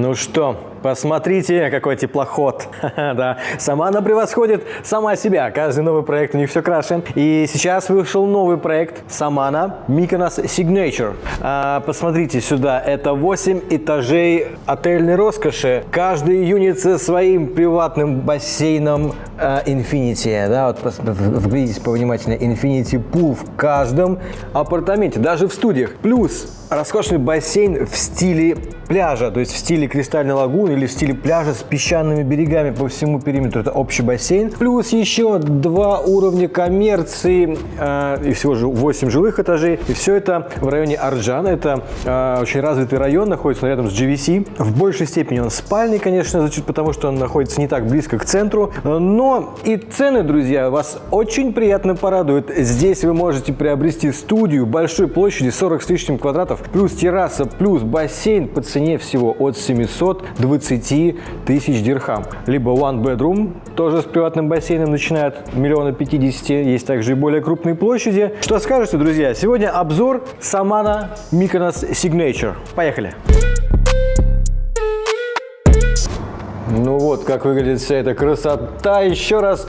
Ну что, посмотрите, какой теплоход. да, сама она превосходит сама себя. Каждый новый проект у них все краше. И сейчас вышел новый проект Самана Mykonos Signature. А, посмотрите сюда, это 8 этажей отельной роскоши. Каждый юнит со своим приватным бассейном а, Infinity. Да, вот вглядитесь повнимательнее. Infinity Pool в каждом апартаменте, даже в студиях. Плюс роскошный бассейн в стиле пляжа, то есть в стиле кристальной лагуны или в стиле пляжа с песчаными берегами по всему периметру. Это общий бассейн. Плюс еще два уровня коммерции э, и всего же 8 жилых этажей. И все это в районе Арджана. Это э, очень развитый район, находится рядом с GVC. В большей степени он спальный, конечно, значит, потому что он находится не так близко к центру. Но и цены, друзья, вас очень приятно порадуют. Здесь вы можете приобрести студию большой площади 40 с лишним квадратов плюс терраса, плюс бассейн по цене всего от 720 тысяч дирхам. Либо one bedroom, тоже с приватным бассейном, начинает миллиона пятидесяти. Есть также и более крупные площади. Что скажете, друзья? Сегодня обзор Самана Mykonos Signature. Поехали! Ну вот, как выглядит вся эта красота. Еще раз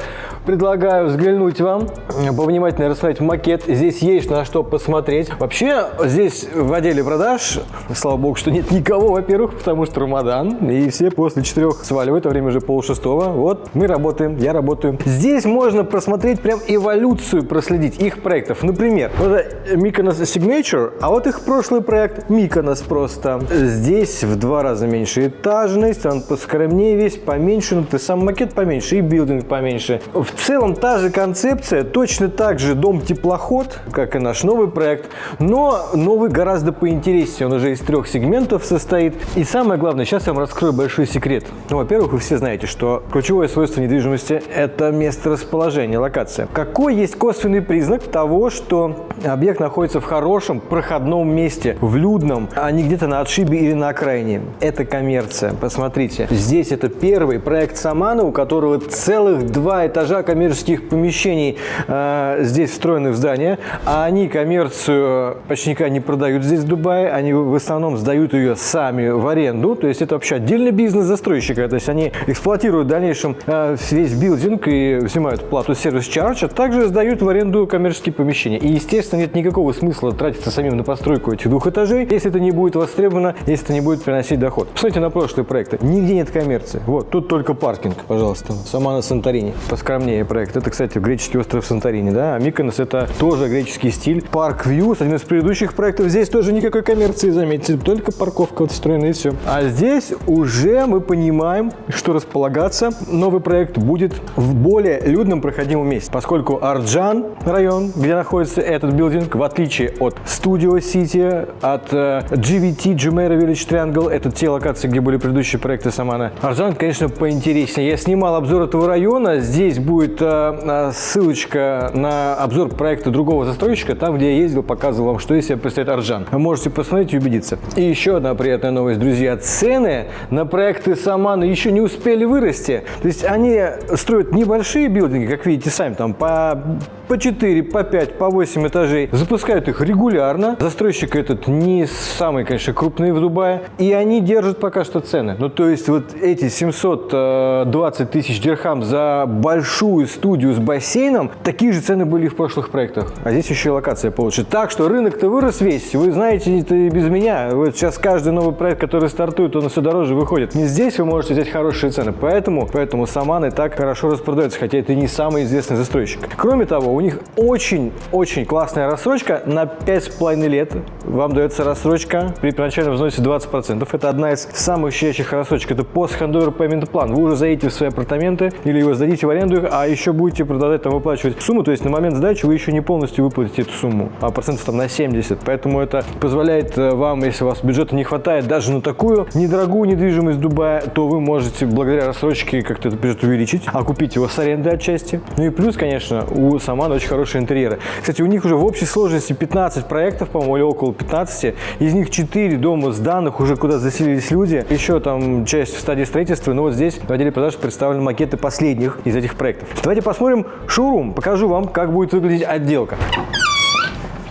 предлагаю взглянуть вам, повнимательнее рассмотреть макет. Здесь есть на что посмотреть. Вообще, здесь в отделе продаж, слава богу, что нет никого, во-первых, потому что Рамадан, и все после четырех сваливают, а время уже пол шестого. Вот, мы работаем, я работаю. Здесь можно просмотреть прям эволюцию, проследить их проектов. Например, вот это Mykonos Signature, а вот их прошлый проект Mykonos просто. Здесь в два раза меньше этажность, он поскромнее весь, поменьше, ну ты сам макет поменьше и билдинг поменьше. В в целом та же концепция, точно так же дом-теплоход, как и наш новый проект, но новый гораздо поинтереснее. Он уже из трех сегментов состоит. И самое главное, сейчас я вам раскрою большой секрет. Ну, во-первых, вы все знаете, что ключевое свойство недвижимости – это место расположения, локация. Какой есть косвенный признак того, что объект находится в хорошем проходном месте, в людном, а не где-то на отшибе или на окраине? Это коммерция. Посмотрите, здесь это первый проект Самана, у которого целых два этажа коммерческих помещений э, здесь встроены в здание, а они коммерцию почти никогда не продают здесь в Дубае, они в основном сдают ее сами в аренду, то есть это вообще отдельный бизнес застройщика, то есть они эксплуатируют в дальнейшем э, весь building и взимают плату service charge, а также сдают в аренду коммерческие помещения. И, естественно, нет никакого смысла тратиться самим на постройку этих двух этажей, если это не будет востребовано, если это не будет приносить доход. Посмотрите на прошлые проекты. Нигде нет коммерции. Вот, тут только паркинг, пожалуйста. Samana Santorini. Поскромнее поскромнее проект. Это, кстати, греческий остров Санторини, да, а Миконос это тоже греческий стиль. Park Views, один из предыдущих проектов, здесь тоже никакой коммерции, заметьте, только парковка вот встроена и все. А здесь уже мы понимаем, что располагаться новый проект будет в более людном проходимом месте, поскольку Арджан район, где находится этот билдинг, в отличие от Studio City, от GVT, Jumeirah Village Triangle, это те локации, где были предыдущие проекты Самана. Арджан, конечно, поинтереснее. Я снимал обзор этого района, здесь будет будет э, ссылочка на обзор проекта другого застройщика, там, где я ездил, показывал вам, что из себя представляет Арджан. Вы можете посмотреть и убедиться. И еще одна приятная новость, друзья. Цены на проекты Самана еще не успели вырасти. То есть они строят небольшие билдинги, как видите сами, там по, по 4, по 5, по 8 этажей. Запускают их регулярно. Застройщик этот не самый, конечно, крупный в Дубае. И они держат пока что цены. Ну, то есть вот эти 720 э, тысяч дирхам за большую большую студию с бассейном, такие же цены были в прошлых проектах. А здесь еще и локация получше. Так что рынок-то вырос весь. Вы знаете это и без меня. Вот сейчас каждый новый проект, который стартует, он все дороже выходит. Не здесь вы можете взять хорошие цены. Поэтому, поэтому Саманы так хорошо распродаются, хотя это не самый известный застройщик. Кроме того, у них очень-очень классная рассрочка на 5,5 лет. Вам дается рассрочка при первоначальном взносе 20%. Это одна из самых щадящих рассрочек. Это пост-хандовер payment план. Вы уже заедете в свои апартаменты или его сдадите в аренду, а еще будете продолжать там выплачивать сумму, то есть на момент сдачи вы еще не полностью выплатите эту сумму, а процентов там на 70. Поэтому это позволяет э, вам, если у вас бюджета не хватает даже на такую недорогую недвижимость Дубая, то вы можете благодаря рассрочке как-то этот бюджет увеличить, а купить его с аренды отчасти. Ну и плюс, конечно, у Самана очень хорошие интерьеры. Кстати, у них уже в общей сложности 15 проектов, по-моему, или около 15. Из них 4 дома сданных, уже куда заселились люди. Еще там часть в стадии строительства. Но вот здесь в отделе продаж представлены макеты последних из этих проектов. Давайте посмотрим шоурум. Покажу вам, как будет выглядеть отделка.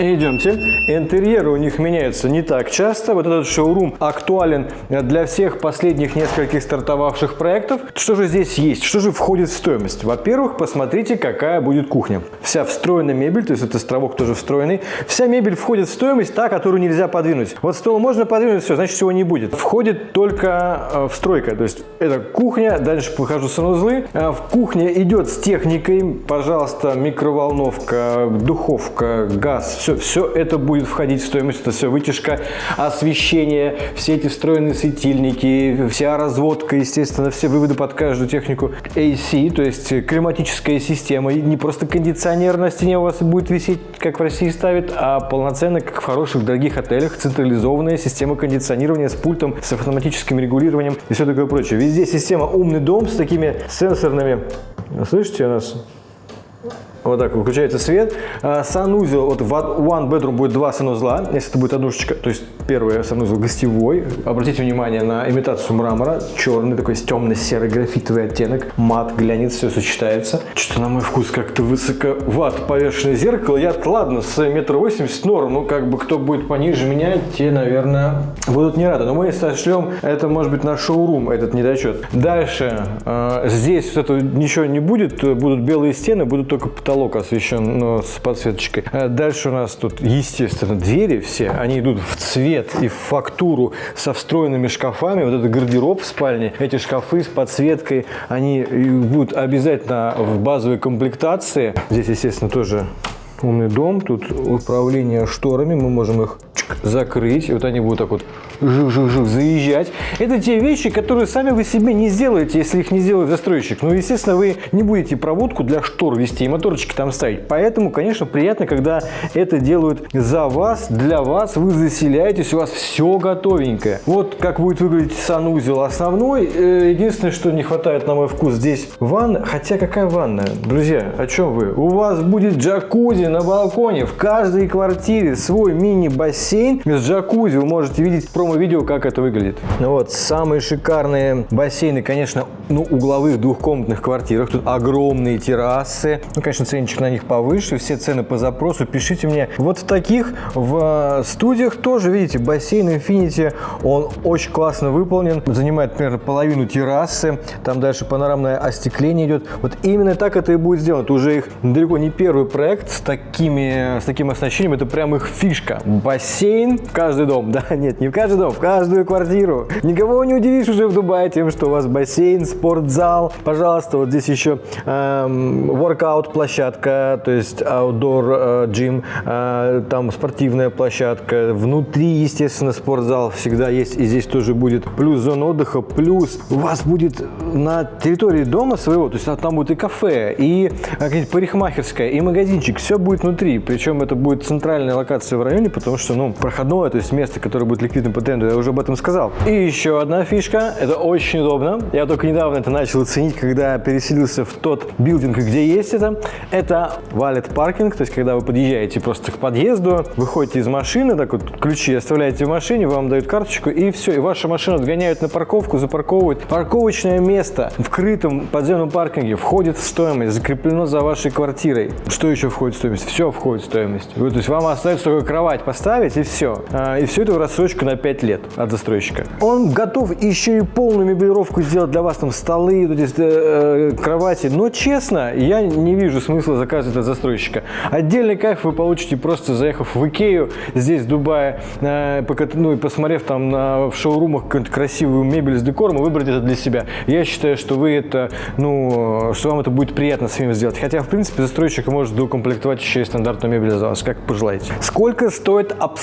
Идемте. Интерьеры у них меняются не так часто. Вот этот шоурум актуален для всех последних нескольких стартовавших проектов. Что же здесь есть? Что же входит в стоимость? Во-первых, посмотрите, какая будет кухня. Вся встроенная мебель, то есть этот островок тоже встроенный. Вся мебель входит в стоимость, та, которую нельзя подвинуть. Вот стол можно подвинуть, все, значит, всего не будет. Входит только э, встройка, то есть это кухня, дальше покажу санузлы. Э, в кухне идет с техникой, пожалуйста, микроволновка, духовка, газ, все, все это будет входить в стоимость, это все вытяжка, освещение, все эти встроенные светильники, вся разводка, естественно, все выводы под каждую технику AC, то есть климатическая система, не просто кондиционер на стене у вас будет висеть, как в России ставят, а полноценно, как в хороших дорогих отелях, централизованная система кондиционирования с пультом, с автоматическим регулированием и все такое прочее. Везде система умный дом с такими сенсорными, слышите у нас вот так выключается свет. А, санузел, вот в one bedroom будет два санузла, если это будет однушечка, то есть первый санузел гостевой. Обратите внимание на имитацию мрамора, черный такой темно-серый графитовый оттенок, мат, глянец, все сочетается. Что-то на мой вкус как-то высоковато повешенное зеркало. Я ладно, с метр восемьдесят норм, ну как бы кто будет пониже меня, те, наверное, будут не рады. Но мы сошлем, это может быть наш шоурум, этот недочет. Дальше, э, здесь вот это ничего не будет, будут белые стены, будут только потолок потолок освещен но с подсветочкой. А дальше у нас тут, естественно, двери все, они идут в цвет и в фактуру со встроенными шкафами. Вот это гардероб в спальне, эти шкафы с подсветкой, они будут обязательно в базовой комплектации. Здесь, естественно, тоже умный дом. Тут управление шторами, мы можем их закрыть. И вот они будут так вот жух-жух-жух заезжать. Это те вещи, которые сами вы себе не сделаете, если их не сделает застройщик. Ну, естественно, вы не будете проводку для штор вести и моторчики там ставить. Поэтому, конечно, приятно, когда это делают за вас, для вас. Вы заселяетесь, у вас все готовенькое. Вот как будет выглядеть санузел основной. Единственное, что не хватает на мой вкус здесь ванна. Хотя какая ванна? Друзья, о чем вы? У вас будет джакузи на балконе. В каждой квартире свой мини-бассейн с джакузи. Вы можете видеть про промо-видео, как это выглядит. Ну вот, самые шикарные бассейны, конечно, ну, угловых двухкомнатных квартирах. Тут огромные террасы. Ну, конечно, ценничек на них повыше. Все цены по запросу. Пишите мне. Вот в таких в студиях тоже, видите, бассейн Infinity, он очень классно выполнен. Занимает примерно половину террасы. Там дальше панорамное остекление идет. Вот именно так это и будет сделано. Это уже их далеко не первый проект с, такими, с таким оснащением. Это прям их фишка. Бассейн в каждый дом. Да, нет, не в каждый дом, в каждую квартиру. Никого не удивишь уже в Дубае тем, что у вас бассейн, спортзал. Пожалуйста, вот здесь еще эм, workout площадка, то есть outdoor э, gym, э, там спортивная площадка. Внутри, естественно, спортзал всегда есть, и здесь тоже будет. Плюс зона отдыха, плюс у вас будет на территории дома своего, то есть там будет и кафе, и э, парикмахерская, и магазинчик. Все будет внутри. Причем это будет центральная локация в районе, потому что, ну, проходное, то есть место, которое будет ликвидным по тренду, я уже об этом сказал. И еще одна фишка, это очень удобно. Я только недавно это начал ценить, когда переселился в тот билдинг, где есть это. Это валет паркинг, то есть когда вы подъезжаете просто к подъезду, выходите из машины, так вот ключи оставляете в машине, вам дают карточку и все, и ваша машина отгоняют на парковку, запарковывают. Парковочное место в крытом подземном паркинге входит в стоимость, закреплено за вашей квартирой. Что еще входит в стоимость? Все входит в стоимость. то есть вам остается только кровать поставить и все. А, и все это в рассрочку на 5 5 лет от застройщика. Он готов еще и полную мебелировку сделать для вас, там столы, вот эти, э, кровати. Но честно, я не вижу смысла заказывать от застройщика. Отдельный кайф вы получите просто заехав в Икею, здесь в Дубае, э, ну и посмотрев там на, в шоурумах какую-нибудь красивую мебель с декором и выбрать это для себя. Я считаю, что вы это, ну, что вам это будет приятно с ним сделать. Хотя, в принципе, застройщик может доукомплектовать еще и стандартную мебель за вас, как пожелаете. Сколько стоит обслуживание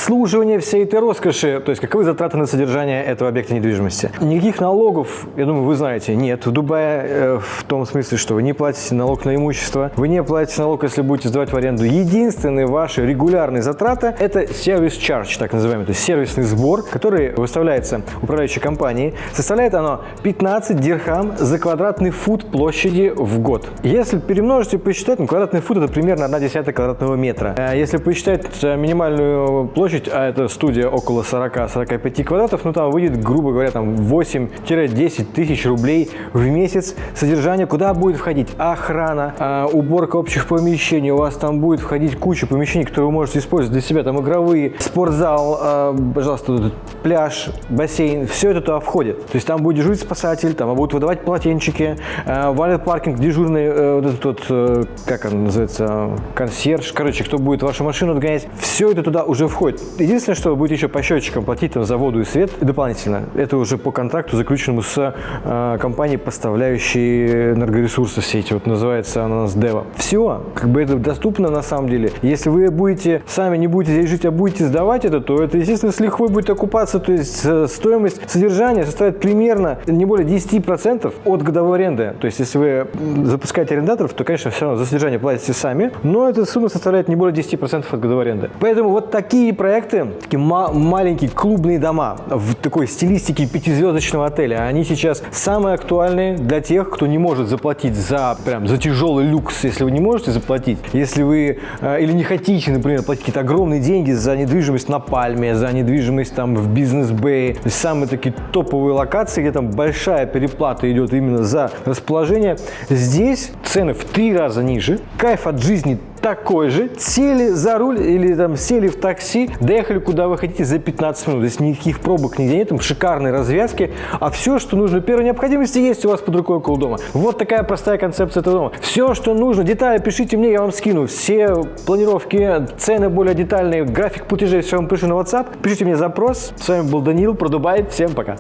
всей этой роскоши? То есть, как Каковы затраты на содержание этого объекта недвижимости? Никаких налогов, я думаю, вы знаете, нет. В Дубае э, в том смысле, что вы не платите налог на имущество, вы не платите налог, если будете сдавать в аренду. Единственные ваши регулярные затраты – это сервис charge, так называемый, то есть сервисный сбор, который выставляется управляющей компанией. Составляет оно 15 дирхам за квадратный фут площади в год. Если перемножить и посчитать, ну, квадратный фут – это примерно 1 десятая квадратного метра. Э, если посчитать э, минимальную площадь, а это студия около 40-45 45 квадратов, ну там выйдет, грубо говоря, там 8-10 тысяч рублей в месяц содержание, куда будет входить? Охрана, э, уборка общих помещений, у вас там будет входить куча помещений, которые вы можете использовать для себя, там игровые, спортзал, э, пожалуйста, пляж, бассейн, все это туда входит. То есть там будет дежурить спасатель, там будут выдавать полотенчики, э, валет паркинг, дежурный, э, вот этот вот, э, как он называется, консьерж, короче, кто будет вашу машину отгонять, все это туда уже входит. Единственное, что вы будете еще по счетчикам платить там, за воду и свет дополнительно, это уже по контракту, заключенному с э, компанией, поставляющей энергоресурсы все эти, вот называется она у нас Дева. Все, как бы это доступно на самом деле. Если вы будете, сами не будете здесь жить, а будете сдавать это, то это, естественно, с лихвой будет окупаться, то есть э, стоимость содержания составит примерно не более 10% от годовой аренды. То есть если вы запускаете арендаторов, то, конечно, все равно за содержание платите сами, но эта сумма составляет не более 10% от годовой аренды. Поэтому вот такие проекты, такие ма- маленькие клубные дома в такой стилистике пятизвездочного отеля, они сейчас самые актуальные для тех, кто не может заплатить за прям за тяжелый люкс, если вы не можете заплатить, если вы э, или не хотите, например, платить какие-то огромные деньги за недвижимость на Пальме, за недвижимость там в бизнес-бэй, самые такие топовые локации, где там большая переплата идет именно за расположение. Здесь цены в три раза ниже, кайф от жизни такой же. Сели за руль или там сели в такси, доехали куда вы хотите за 15 минут. Здесь никаких пробок нигде нет, там шикарные развязки. А все, что нужно первой необходимости, есть у вас под рукой около дома. Вот такая простая концепция этого дома. Все, что нужно, детали пишите мне, я вам скину. Все планировки, цены более детальные, график платежей, все вам пишу на WhatsApp. Пишите мне запрос. С вами был Данил про Дубай. Всем пока.